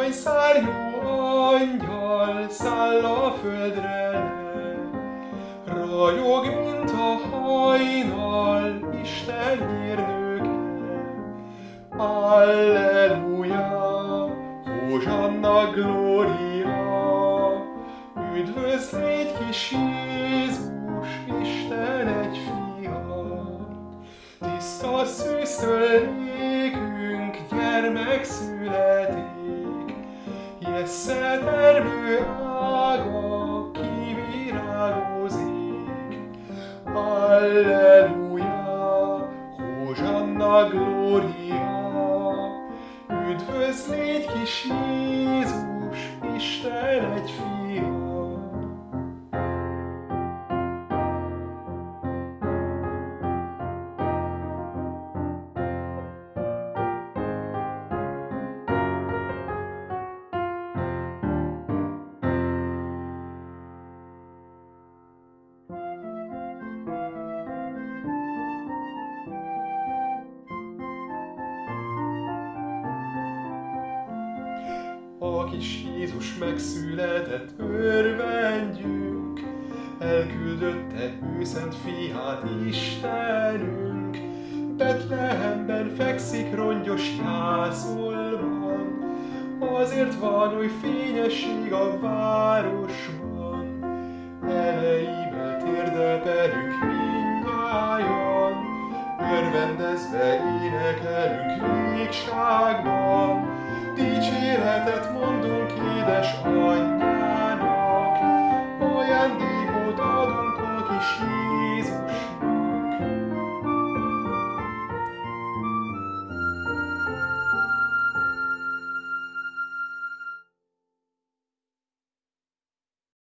Aranyszárjú angyal száll a földre le, Rajog, mint a hajnal, Isten hírnöke. Alleluja, Hózsanna Gloria, Üdvözl légy kis Jézus, Isten egy fiat. Tiszta szűztől nékünk gyermek születik, Jesszel termő ága kivirágozik. Alleluja, Hózsanna Gloria, Üdvözl légy kis Jézus, Isten egy fiat. A kis Jézus megszületett, örvendjünk, elküldötte ő szent fiát Istenünk. Betlehemben fekszik rongyos jászolban, azért van oly fényesség a városban. Elejével térdelperünk mindnyájan, örvendezve énekelünk végságban. Dicséretet mondunk édes anyjának,